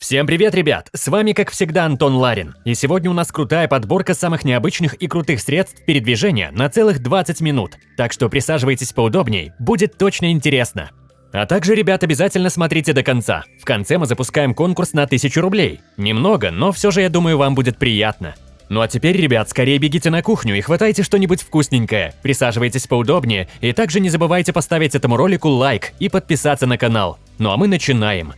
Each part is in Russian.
Всем привет, ребят! С вами, как всегда, Антон Ларин. И сегодня у нас крутая подборка самых необычных и крутых средств передвижения на целых 20 минут. Так что присаживайтесь поудобней, будет точно интересно. А также, ребят, обязательно смотрите до конца. В конце мы запускаем конкурс на 1000 рублей. Немного, но все же, я думаю, вам будет приятно. Ну а теперь, ребят, скорее бегите на кухню и хватайте что-нибудь вкусненькое, присаживайтесь поудобнее и также не забывайте поставить этому ролику лайк и подписаться на канал. Ну а мы начинаем.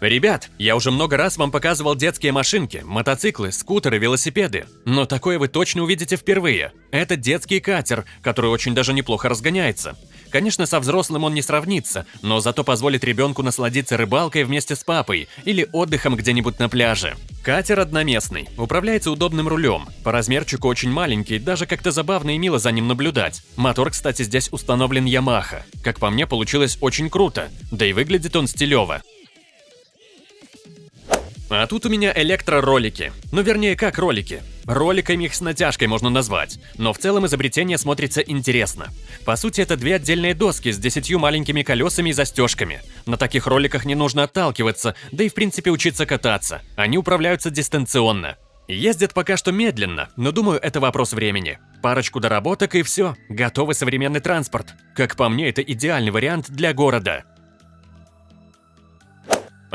Ребят, я уже много раз вам показывал детские машинки, мотоциклы, скутеры, велосипеды. Но такое вы точно увидите впервые. Это детский катер, который очень даже неплохо разгоняется. Конечно, со взрослым он не сравнится, но зато позволит ребенку насладиться рыбалкой вместе с папой или отдыхом где-нибудь на пляже. Катер одноместный, управляется удобным рулем. По размерчику очень маленький, даже как-то забавно и мило за ним наблюдать. Мотор, кстати, здесь установлен Yamaha. Как по мне, получилось очень круто, да и выглядит он стилево. А тут у меня электроролики. Ну, вернее, как ролики. Роликами их с натяжкой можно назвать, но в целом изобретение смотрится интересно. По сути, это две отдельные доски с десятью маленькими колесами и застежками. На таких роликах не нужно отталкиваться, да и в принципе учиться кататься. Они управляются дистанционно. Ездят пока что медленно, но думаю, это вопрос времени. Парочку доработок и все, готовый современный транспорт. Как по мне, это идеальный вариант для города.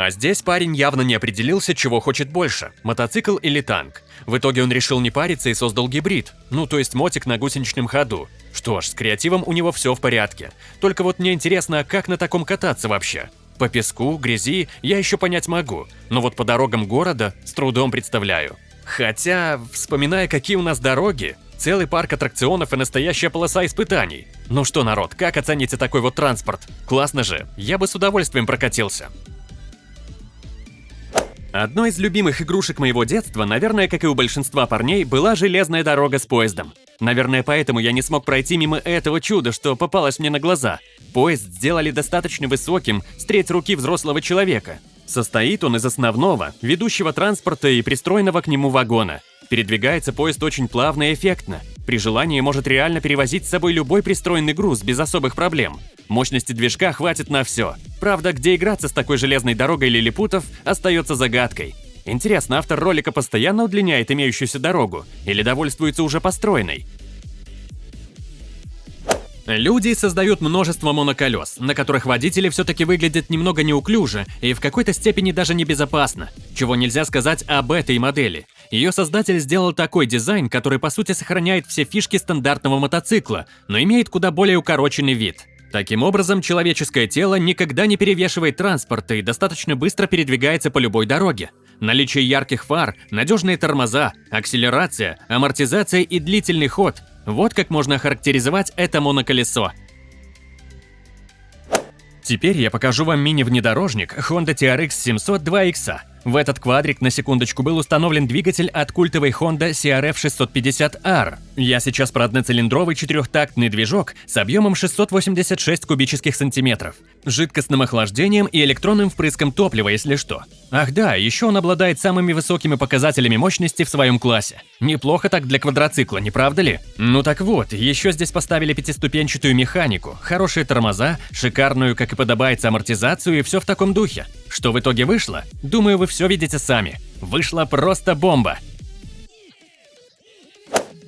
А здесь парень явно не определился, чего хочет больше – мотоцикл или танк. В итоге он решил не париться и создал гибрид, ну то есть мотик на гусеничном ходу. Что ж, с креативом у него все в порядке. Только вот мне интересно, а как на таком кататься вообще? По песку, грязи я еще понять могу, но вот по дорогам города с трудом представляю. Хотя, вспоминая, какие у нас дороги, целый парк аттракционов и настоящая полоса испытаний. Ну что, народ, как оцените такой вот транспорт? Классно же, я бы с удовольствием прокатился. Одной из любимых игрушек моего детства, наверное, как и у большинства парней, была железная дорога с поездом. Наверное, поэтому я не смог пройти мимо этого чуда, что попалось мне на глаза. Поезд сделали достаточно высоким с треть руки взрослого человека. Состоит он из основного, ведущего транспорта и пристроенного к нему вагона. Передвигается поезд очень плавно и эффектно. При желании может реально перевозить с собой любой пристроенный груз без особых проблем. Мощности движка хватит на все. Правда, где играться с такой железной дорогой лилипутов, остается загадкой. Интересно, автор ролика постоянно удлиняет имеющуюся дорогу или довольствуется уже построенной? Люди создают множество моноколес, на которых водители все-таки выглядят немного неуклюже и в какой-то степени даже небезопасно, чего нельзя сказать об этой модели. Ее создатель сделал такой дизайн, который по сути сохраняет все фишки стандартного мотоцикла, но имеет куда более укороченный вид. Таким образом, человеческое тело никогда не перевешивает транспорт и достаточно быстро передвигается по любой дороге. Наличие ярких фар, надежные тормоза, акселерация, амортизация и длительный ход – вот как можно охарактеризовать это моноколесо. Теперь я покажу вам мини-внедорожник Honda TRX 700 2X. В этот квадрик на секундочку был установлен двигатель от культовой Honda CRF 650R. Я сейчас про одноцилиндровый четырехтактный движок с объемом 686 кубических сантиметров, жидкостным охлаждением и электронным впрыском топлива, если что. Ах да, еще он обладает самыми высокими показателями мощности в своем классе. Неплохо так для квадроцикла, не правда ли? Ну так вот, еще здесь поставили пятиступенчатую механику, хорошие тормоза, шикарную, как и подобается, амортизацию и все в таком духе. Что в итоге вышло? Думаю, вы все видите сами. Вышла просто бомба.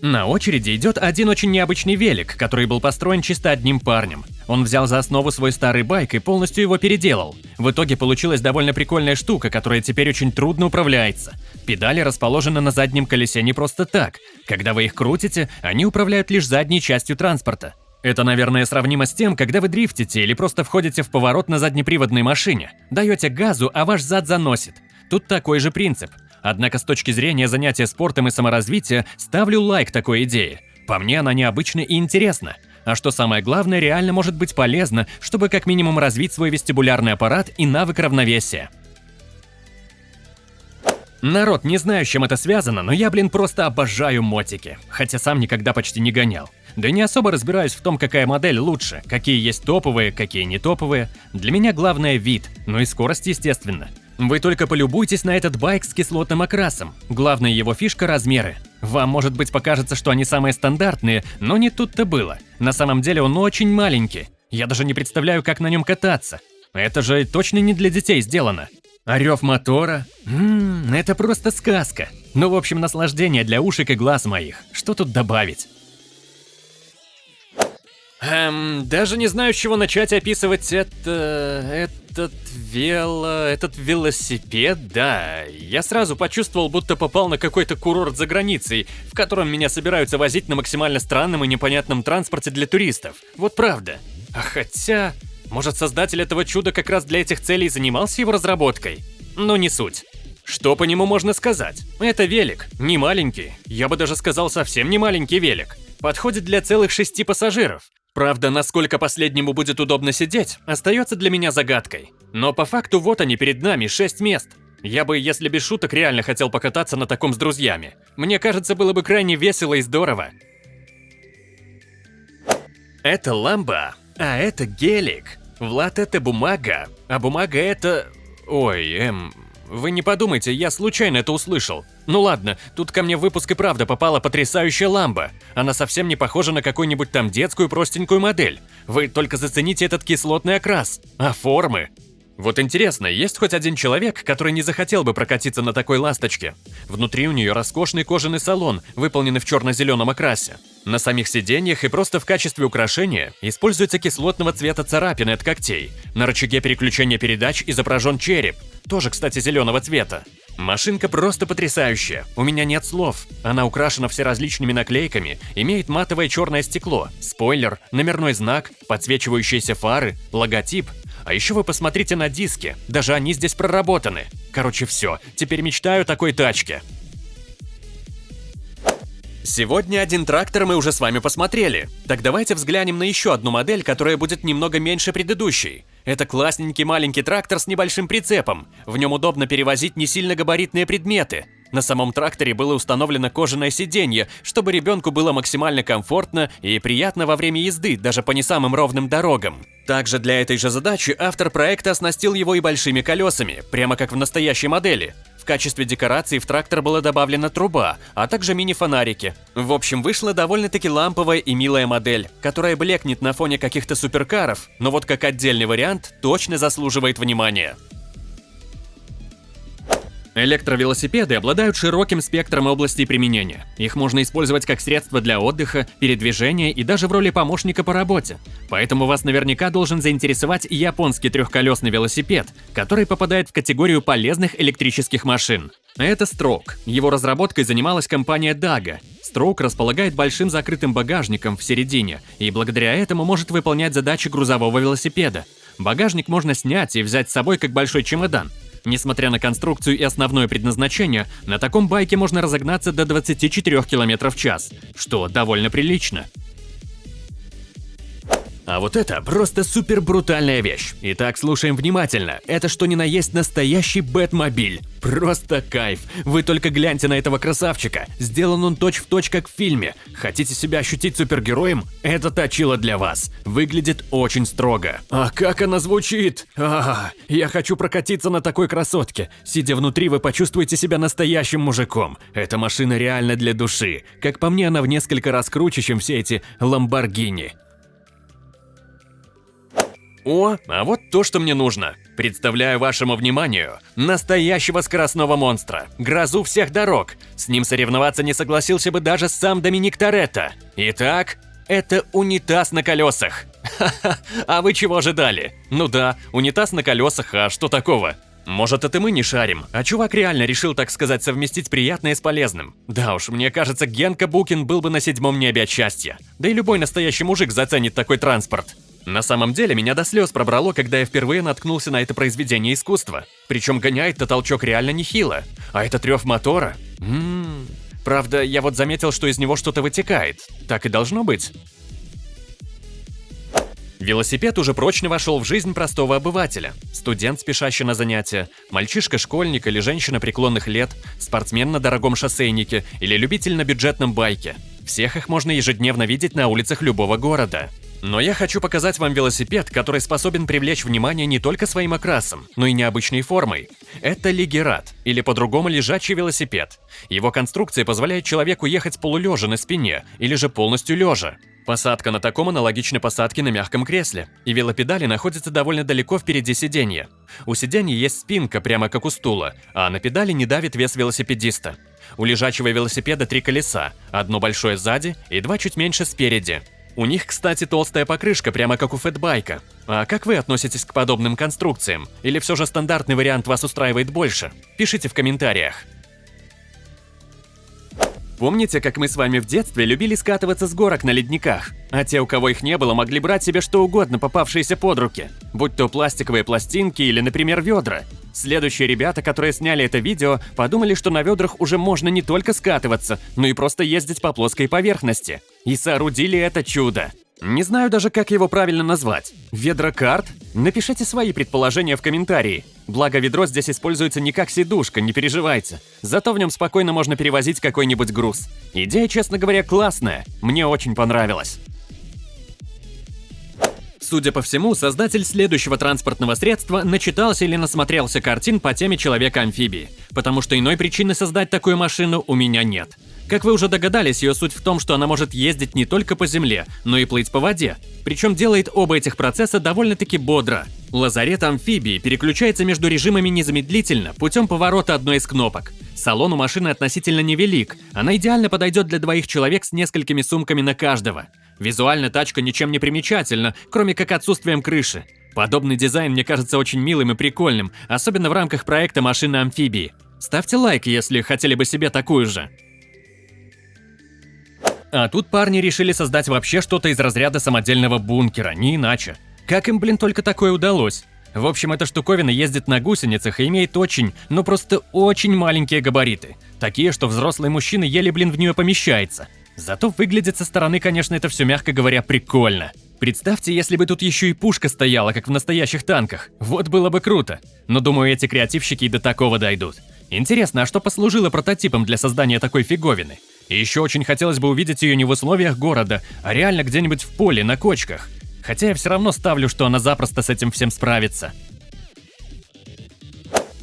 На очереди идет один очень необычный велик, который был построен чисто одним парнем. Он взял за основу свой старый байк и полностью его переделал. В итоге получилась довольно прикольная штука, которая теперь очень трудно управляется. Педали расположены на заднем колесе не просто так. Когда вы их крутите, они управляют лишь задней частью транспорта. Это, наверное, сравнимо с тем, когда вы дрифтите или просто входите в поворот на заднеприводной машине. Даете газу, а ваш зад заносит. Тут такой же принцип. Однако с точки зрения занятия спортом и саморазвития ставлю лайк такой идее. По мне она необычна и интересна. А что самое главное, реально может быть полезно, чтобы как минимум развить свой вестибулярный аппарат и навык равновесия. Народ, не знаю, с чем это связано, но я, блин, просто обожаю мотики. Хотя сам никогда почти не гонял. Да и не особо разбираюсь в том, какая модель лучше, какие есть топовые, какие не топовые. Для меня главное вид, ну и скорость, естественно. Вы только полюбуйтесь на этот байк с кислотным окрасом. Главная его фишка – размеры. Вам, может быть, покажется, что они самые стандартные, но не тут-то было. На самом деле он очень маленький. Я даже не представляю, как на нем кататься. Это же точно не для детей сделано. А мотора? Ммм, это просто сказка. Ну, в общем, наслаждение для ушек и глаз моих. Что тут добавить? Эм, даже не знаю, с чего начать описывать это... Этот вело... Этот велосипед, да. Я сразу почувствовал, будто попал на какой-то курорт за границей, в котором меня собираются возить на максимально странном и непонятном транспорте для туристов. Вот правда. А хотя... Может, создатель этого чуда как раз для этих целей занимался его разработкой? Но не суть. Что по нему можно сказать? Это велик, не маленький, я бы даже сказал совсем не маленький велик. Подходит для целых шести пассажиров. Правда, насколько последнему будет удобно сидеть, остается для меня загадкой. Но по факту вот они перед нами, шесть мест. Я бы, если без шуток, реально хотел покататься на таком с друзьями. Мне кажется, было бы крайне весело и здорово. Это ламба, а это гелик. Влад это бумага, а бумага это... Ой, эм... Вы не подумайте, я случайно это услышал. Ну ладно, тут ко мне в выпуск и правда попала потрясающая ламба. Она совсем не похожа на какую-нибудь там детскую простенькую модель. Вы только зацените этот кислотный окрас. А формы? Вот интересно, есть хоть один человек, который не захотел бы прокатиться на такой ласточке? Внутри у нее роскошный кожаный салон, выполненный в черно-зеленом окрасе. На самих сиденьях и просто в качестве украшения используется кислотного цвета царапины от когтей. На рычаге переключения передач изображен череп, тоже, кстати, зеленого цвета. Машинка просто потрясающая, у меня нет слов. Она украшена всеразличными наклейками, имеет матовое черное стекло, спойлер, номерной знак, подсвечивающиеся фары, логотип – а еще вы посмотрите на диски, даже они здесь проработаны. Короче, все, теперь мечтаю такой тачке. Сегодня один трактор мы уже с вами посмотрели. Так давайте взглянем на еще одну модель, которая будет немного меньше предыдущей. Это классненький маленький трактор с небольшим прицепом. В нем удобно перевозить не сильно габаритные предметы. На самом тракторе было установлено кожаное сиденье, чтобы ребенку было максимально комфортно и приятно во время езды, даже по не самым ровным дорогам. Также для этой же задачи автор проекта оснастил его и большими колесами, прямо как в настоящей модели. В качестве декорации в трактор была добавлена труба, а также мини-фонарики. В общем, вышла довольно-таки ламповая и милая модель, которая блекнет на фоне каких-то суперкаров, но вот как отдельный вариант точно заслуживает внимания. Электровелосипеды обладают широким спектром областей применения. Их можно использовать как средство для отдыха, передвижения и даже в роли помощника по работе. Поэтому вас наверняка должен заинтересовать японский трехколесный велосипед, который попадает в категорию полезных электрических машин. Это Stroke. Его разработкой занималась компания Daga. Stroke располагает большим закрытым багажником в середине и благодаря этому может выполнять задачи грузового велосипеда. Багажник можно снять и взять с собой как большой чемодан. Несмотря на конструкцию и основное предназначение, на таком байке можно разогнаться до 24 км в час, что довольно прилично. А вот это просто супер брутальная вещь. Итак, слушаем внимательно. Это что ни на есть настоящий Бэтмобиль. Просто кайф. Вы только гляньте на этого красавчика. Сделан он точь-в-точь точь как в фильме. Хотите себя ощутить супергероем? Это точило для вас. Выглядит очень строго. А как она звучит? А, я хочу прокатиться на такой красотке. Сидя внутри, вы почувствуете себя настоящим мужиком. Эта машина реально для души. Как по мне, она в несколько раз круче, чем все эти Ламборгини. О, а вот то, что мне нужно. Представляю вашему вниманию настоящего скоростного монстра, грозу всех дорог. С ним соревноваться не согласился бы даже сам Доминик Торетто. Итак, это унитаз на колесах. А вы чего ожидали? Ну да, унитаз на колесах, а что такого? Может, это мы не шарим, а чувак реально решил, так сказать, совместить приятное с полезным. Да уж, мне кажется, Генка Букин был бы на седьмом небе от счастья. Да и любой настоящий мужик заценит такой транспорт. На самом деле, меня до слез пробрало, когда я впервые наткнулся на это произведение искусства. Причем гоняет-то толчок реально нехило. А это трёв мотора? Ммм... Правда, я вот заметил, что из него что-то вытекает. Так и должно быть. Велосипед уже прочно вошел в жизнь простого обывателя. Студент, спешащий на занятия, мальчишка-школьник или женщина преклонных лет, спортсмен на дорогом шоссейнике или любитель на бюджетном байке. Всех их можно ежедневно видеть на улицах любого города. Но я хочу показать вам велосипед, который способен привлечь внимание не только своим окрасом, но и необычной формой. Это лигерат, или по-другому лежачий велосипед. Его конструкция позволяет человеку ехать полулежа на спине, или же полностью лежа. Посадка на таком аналогична посадке на мягком кресле, и велопедали находятся довольно далеко впереди сиденья. У сиденья есть спинка, прямо как у стула, а на педали не давит вес велосипедиста. У лежачего велосипеда три колеса, одно большое сзади и два чуть меньше спереди. У них, кстати, толстая покрышка, прямо как у фэтбайка. А как вы относитесь к подобным конструкциям? Или все же стандартный вариант вас устраивает больше? Пишите в комментариях. Помните, как мы с вами в детстве любили скатываться с горок на ледниках? А те, у кого их не было, могли брать себе что угодно, попавшееся под руки. Будь то пластиковые пластинки или, например, ведра. Следующие ребята, которые сняли это видео, подумали, что на ведрах уже можно не только скатываться, но и просто ездить по плоской поверхности. И соорудили это чудо. Не знаю даже, как его правильно назвать. Ведрокарт? Напишите свои предположения в комментарии. Благо, ведро здесь используется не как сидушка, не переживайте. Зато в нем спокойно можно перевозить какой-нибудь груз. Идея, честно говоря, классная. Мне очень понравилась. Судя по всему, создатель следующего транспортного средства начитался или насмотрелся картин по теме Человека-амфибии, потому что иной причины создать такую машину у меня нет. Как вы уже догадались, ее суть в том, что она может ездить не только по земле, но и плыть по воде. Причем делает оба этих процесса довольно-таки бодро. Лазарет амфибии переключается между режимами незамедлительно путем поворота одной из кнопок. Салон у машины относительно невелик, она идеально подойдет для двоих человек с несколькими сумками на каждого. Визуально тачка ничем не примечательна, кроме как отсутствием крыши. Подобный дизайн мне кажется очень милым и прикольным, особенно в рамках проекта машины-амфибии. Ставьте лайк, если хотели бы себе такую же. А тут парни решили создать вообще что-то из разряда самодельного бункера, не иначе. Как им, блин, только такое удалось? В общем, эта штуковина ездит на гусеницах и имеет очень, ну просто очень маленькие габариты. Такие, что взрослый мужчина еле, блин, в нее помещается. Зато выглядит со стороны, конечно, это все, мягко говоря, прикольно. Представьте, если бы тут еще и пушка стояла, как в настоящих танках. Вот было бы круто. Но думаю, эти креативщики и до такого дойдут. Интересно, а что послужило прототипом для создания такой фиговины? И еще очень хотелось бы увидеть ее не в условиях города, а реально где-нибудь в поле, на кочках. Хотя я все равно ставлю, что она запросто с этим всем справится.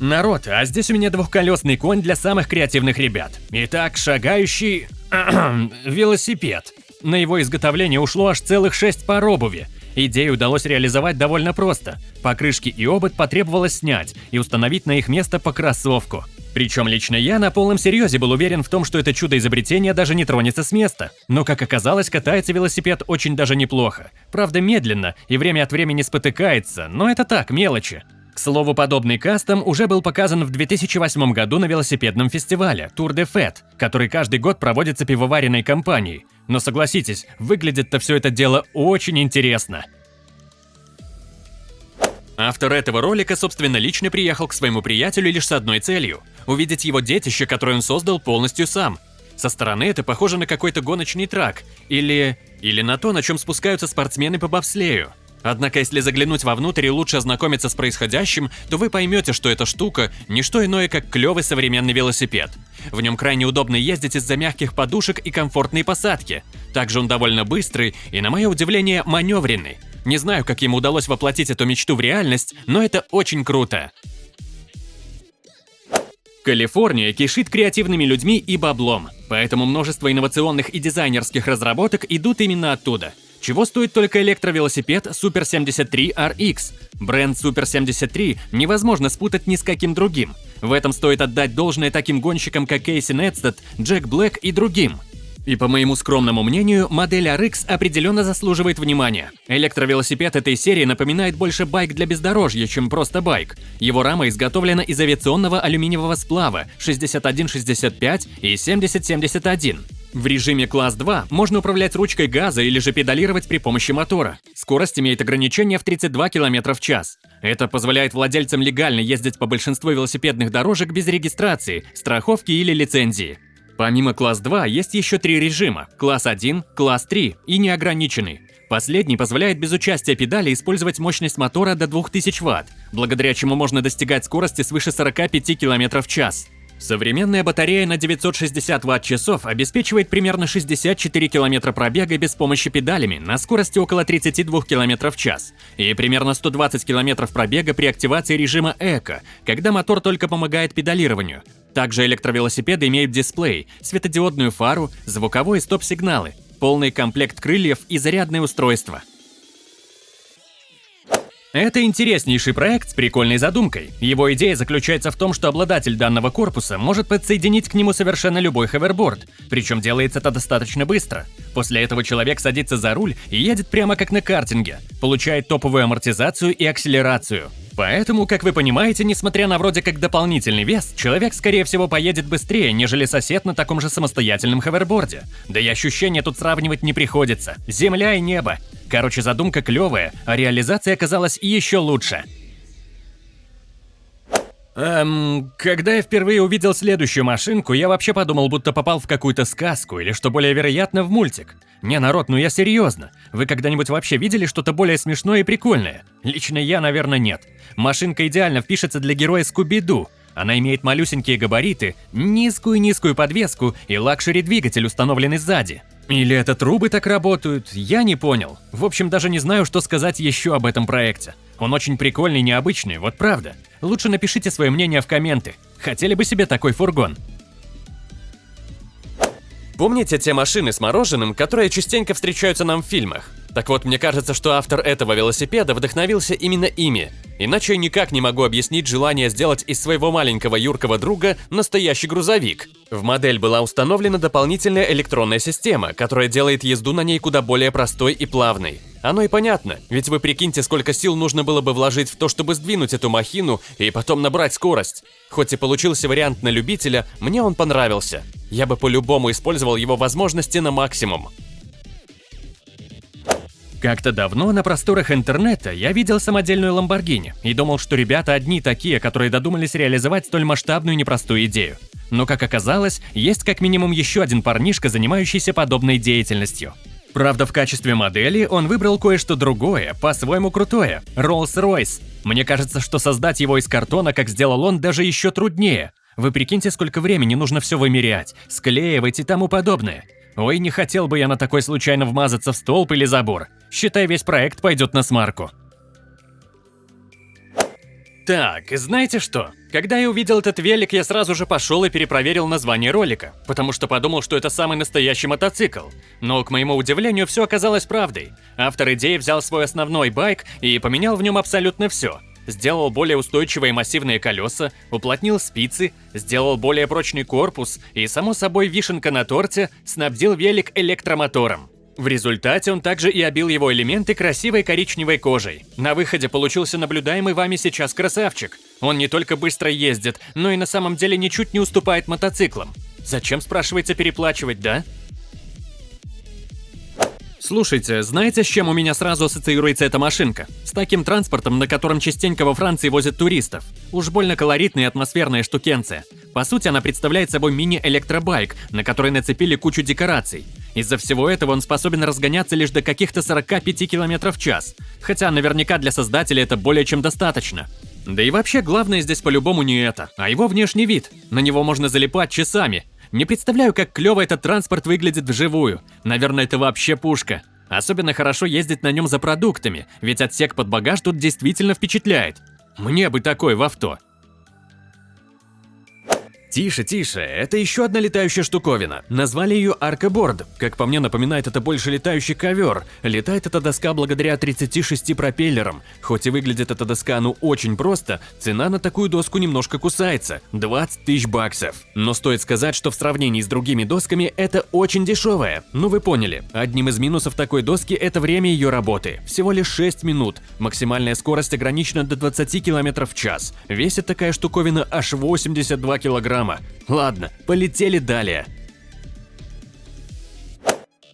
Народ, а здесь у меня двухколесный конь для самых креативных ребят. Итак, шагающий... велосипед. На его изготовление ушло аж целых шесть пар обуви. Идею удалось реализовать довольно просто. Покрышки и обод потребовалось снять и установить на их место по кроссовку. Причем лично я на полном серьезе был уверен в том, что это чудо изобретения даже не тронется с места. Но, как оказалось, катается велосипед очень даже неплохо. Правда, медленно и время от времени спотыкается, но это так, мелочи. К слову, подобный кастом уже был показан в 2008 году на велосипедном фестивале Tour de Fête, который каждый год проводится пивоваренной компанией. Но согласитесь, выглядит-то все это дело очень интересно. Автор этого ролика, собственно, лично приехал к своему приятелю лишь с одной целью – увидеть его детище, которое он создал полностью сам. Со стороны это похоже на какой-то гоночный трак, или... или на то, на чем спускаются спортсмены по бобслею. Однако, если заглянуть вовнутрь и лучше ознакомиться с происходящим, то вы поймете, что эта штука – не что иное, как клевый современный велосипед. В нем крайне удобно ездить из-за мягких подушек и комфортной посадки. Также он довольно быстрый и, на мое удивление, маневренный. Не знаю, как ему удалось воплотить эту мечту в реальность, но это очень круто. Калифорния кишит креативными людьми и баблом, поэтому множество инновационных и дизайнерских разработок идут именно оттуда. Чего стоит только электровелосипед Super 73 RX? Бренд Super 73 невозможно спутать ни с каким другим. В этом стоит отдать должное таким гонщикам, как Кейси Нетстед, Джек Блэк и другим – и по моему скромному мнению, модель RX определенно заслуживает внимания. Электровелосипед этой серии напоминает больше байк для бездорожья, чем просто байк. Его рама изготовлена из авиационного алюминиевого сплава 6165 и 7071. В режиме класс 2 можно управлять ручкой газа или же педалировать при помощи мотора. Скорость имеет ограничение в 32 км в час. Это позволяет владельцам легально ездить по большинству велосипедных дорожек без регистрации, страховки или лицензии. Помимо класс 2 есть еще три режима – класс 1, класс 3 и неограниченный. Последний позволяет без участия педали использовать мощность мотора до 2000 Вт, благодаря чему можно достигать скорости свыше 45 км в час. Современная батарея на 960 Вт-часов обеспечивает примерно 64 км пробега без помощи педалями на скорости около 32 км в час и примерно 120 км пробега при активации режима «Эко», когда мотор только помогает педалированию, также электровелосипеды имеют дисплей, светодиодную фару, звуковой стоп-сигналы. полный комплект крыльев и зарядное устройство. Это интереснейший проект с прикольной задумкой. Его идея заключается в том, что обладатель данного корпуса может подсоединить к нему совершенно любой ховерборд, причем делается это достаточно быстро. После этого человек садится за руль и едет прямо как на картинге, получает топовую амортизацию и акселерацию. Поэтому, как вы понимаете, несмотря на вроде как дополнительный вес, человек скорее всего поедет быстрее, нежели сосед на таком же самостоятельном ховерборде. Да и ощущения тут сравнивать не приходится. Земля и небо. Короче, задумка клевая, а реализация оказалась еще лучше. Эм, когда я впервые увидел следующую машинку, я вообще подумал, будто попал в какую-то сказку или, что более вероятно, в мультик. Не, народ, ну я серьезно. Вы когда-нибудь вообще видели что-то более смешное и прикольное? Лично я, наверное, нет. Машинка идеально впишется для героя Скуби-Ду. Она имеет малюсенькие габариты, низкую-низкую подвеску и лакшери-двигатель, установленный сзади. Или это трубы так работают, я не понял. В общем, даже не знаю, что сказать еще об этом проекте. Он очень прикольный, необычный, вот правда. Лучше напишите свое мнение в комменты. Хотели бы себе такой фургон? Помните те машины с мороженым, которые частенько встречаются нам в фильмах? Так вот, мне кажется, что автор этого велосипеда вдохновился именно ими. Иначе я никак не могу объяснить желание сделать из своего маленького юркого друга настоящий грузовик. В модель была установлена дополнительная электронная система, которая делает езду на ней куда более простой и плавной. Оно и понятно, ведь вы прикиньте, сколько сил нужно было бы вложить в то, чтобы сдвинуть эту махину и потом набрать скорость. Хоть и получился вариант на любителя, мне он понравился. Я бы по-любому использовал его возможности на максимум. Как-то давно на просторах интернета я видел самодельную Ламборгини и думал, что ребята одни такие, которые додумались реализовать столь масштабную непростую идею. Но, как оказалось, есть как минимум еще один парнишка, занимающийся подобной деятельностью. Правда, в качестве модели он выбрал кое-что другое, по-своему крутое – Rolls-Royce. Мне кажется, что создать его из картона, как сделал он, даже еще труднее. Вы прикиньте, сколько времени нужно все вымерять, склеивать и тому подобное. Ой, не хотел бы я на такой случайно вмазаться в столб или забор. Считай, весь проект пойдет на смарку. Так, знаете что? Когда я увидел этот велик, я сразу же пошел и перепроверил название ролика, потому что подумал, что это самый настоящий мотоцикл. Но, к моему удивлению, все оказалось правдой. Автор идеи взял свой основной байк и поменял в нем абсолютно все. Сделал более устойчивые массивные колеса, уплотнил спицы, сделал более прочный корпус и, само собой, вишенка на торте, снабдил велик электромотором. В результате он также и обил его элементы красивой коричневой кожей. На выходе получился наблюдаемый вами сейчас красавчик. Он не только быстро ездит, но и на самом деле ничуть не уступает мотоциклам. Зачем, спрашивается, переплачивать, да? Слушайте, знаете, с чем у меня сразу ассоциируется эта машинка? С таким транспортом, на котором частенько во Франции возят туристов. Уж больно колоритная и атмосферная штукенция. По сути, она представляет собой мини-электробайк, на который нацепили кучу декораций. Из-за всего этого он способен разгоняться лишь до каких-то 45 км в час. Хотя наверняка для создателя это более чем достаточно. Да и вообще, главное здесь по-любому не это, а его внешний вид. На него можно залипать часами. Не представляю, как клево этот транспорт выглядит вживую. Наверное, это вообще пушка. Особенно хорошо ездить на нем за продуктами, ведь отсек под багаж тут действительно впечатляет. Мне бы такой в авто. Тише, тише, это еще одна летающая штуковина. Назвали ее аркаборд. Как по мне, напоминает это больше летающий ковер. Летает эта доска благодаря 36 пропеллерам. Хоть и выглядит эта доска ну очень просто, цена на такую доску немножко кусается – 20 тысяч баксов. Но стоит сказать, что в сравнении с другими досками это очень дешевая. Ну вы поняли, одним из минусов такой доски это время ее работы. Всего лишь 6 минут. Максимальная скорость ограничена до 20 км в час. Весит такая штуковина аж 82 килограмма программа. Ладно, полетели далее.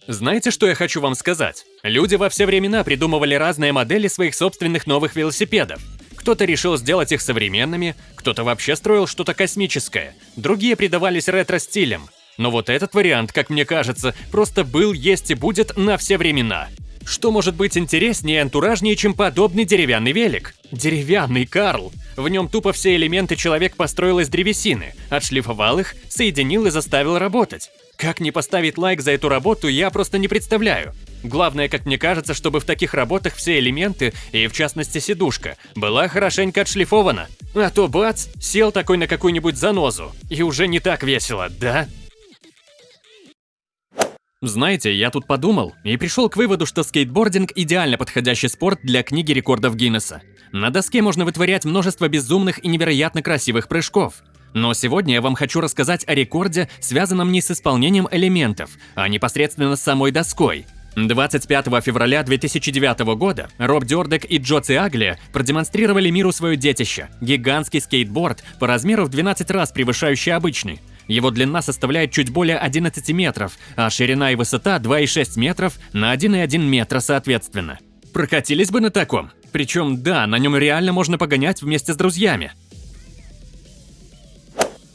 Знаете, что я хочу вам сказать? Люди во все времена придумывали разные модели своих собственных новых велосипедов. Кто-то решил сделать их современными, кто-то вообще строил что-то космическое, другие придавались ретро-стилям. Но вот этот вариант, как мне кажется, просто был, есть и будет на все времена. Что может быть интереснее и антуражнее, чем подобный деревянный велик? Деревянный Карл. В нем тупо все элементы человек построил из древесины, отшлифовал их, соединил и заставил работать. Как не поставить лайк за эту работу, я просто не представляю. Главное, как мне кажется, чтобы в таких работах все элементы, и в частности сидушка, была хорошенько отшлифована. А то бац, сел такой на какую-нибудь занозу. И уже не так весело, да? Знаете, я тут подумал и пришел к выводу, что скейтбординг – идеально подходящий спорт для книги рекордов Гиннесса. На доске можно вытворять множество безумных и невероятно красивых прыжков. Но сегодня я вам хочу рассказать о рекорде, связанном не с исполнением элементов, а непосредственно с самой доской. 25 февраля 2009 года Роб Дёрдек и Джо Циагли продемонстрировали миру свое детище – гигантский скейтборд по размеру в 12 раз превышающий обычный. Его длина составляет чуть более 11 метров, а ширина и высота 2,6 метров на 1,1 метра соответственно. Прокатились бы на таком? Причем, да, на нем реально можно погонять вместе с друзьями.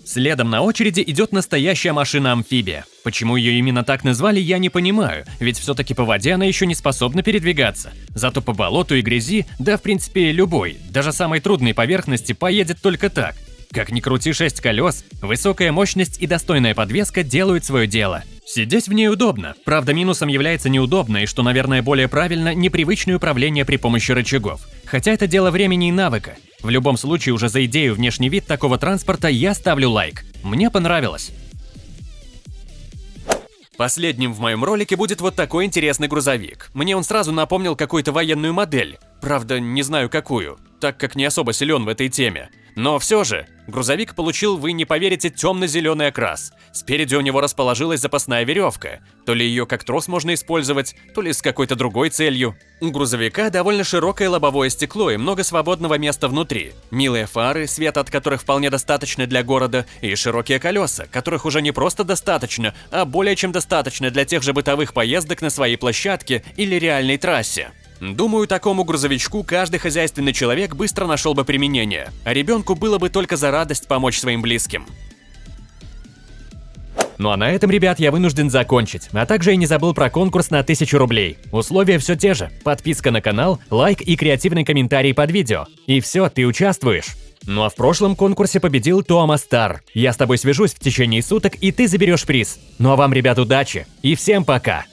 Следом на очереди идет настоящая машина-амфибия. Почему ее именно так назвали, я не понимаю, ведь все-таки по воде она еще не способна передвигаться. Зато по болоту и грязи, да в принципе любой, даже самой трудной поверхности поедет только так. Как ни крути 6 колес, высокая мощность и достойная подвеска делают свое дело. Сидеть в ней удобно, правда минусом является неудобно и, что, наверное, более правильно, непривычное управление при помощи рычагов. Хотя это дело времени и навыка. В любом случае, уже за идею внешний вид такого транспорта я ставлю лайк. Мне понравилось. Последним в моем ролике будет вот такой интересный грузовик. Мне он сразу напомнил какую-то военную модель. Правда, не знаю какую, так как не особо силен в этой теме. Но все же, грузовик получил, вы не поверите, темно-зеленый окрас. Спереди у него расположилась запасная веревка. То ли ее как трос можно использовать, то ли с какой-то другой целью. У грузовика довольно широкое лобовое стекло и много свободного места внутри. Милые фары, света от которых вполне достаточно для города, и широкие колеса, которых уже не просто достаточно, а более чем достаточно для тех же бытовых поездок на своей площадке или реальной трассе. Думаю, такому грузовичку каждый хозяйственный человек быстро нашел бы применение, а ребенку было бы только за радость помочь своим близким. Ну а на этом, ребят, я вынужден закончить. А также я не забыл про конкурс на 1000 рублей. Условия все те же. Подписка на канал, лайк и креативный комментарий под видео. И все, ты участвуешь. Ну а в прошлом конкурсе победил Тома Стар. Я с тобой свяжусь в течение суток, и ты заберешь приз. Ну а вам, ребят, удачи. И всем пока.